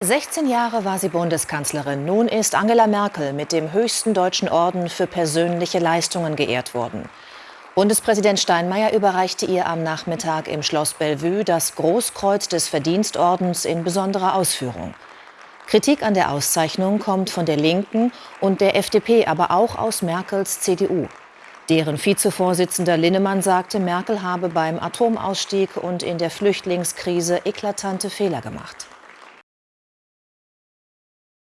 16 Jahre war sie Bundeskanzlerin. Nun ist Angela Merkel mit dem höchsten deutschen Orden für persönliche Leistungen geehrt worden. Bundespräsident Steinmeier überreichte ihr am Nachmittag im Schloss Bellevue das Großkreuz des Verdienstordens in besonderer Ausführung. Kritik an der Auszeichnung kommt von der Linken und der FDP, aber auch aus Merkels CDU. Deren Vizevorsitzender Linnemann sagte, Merkel habe beim Atomausstieg und in der Flüchtlingskrise eklatante Fehler gemacht.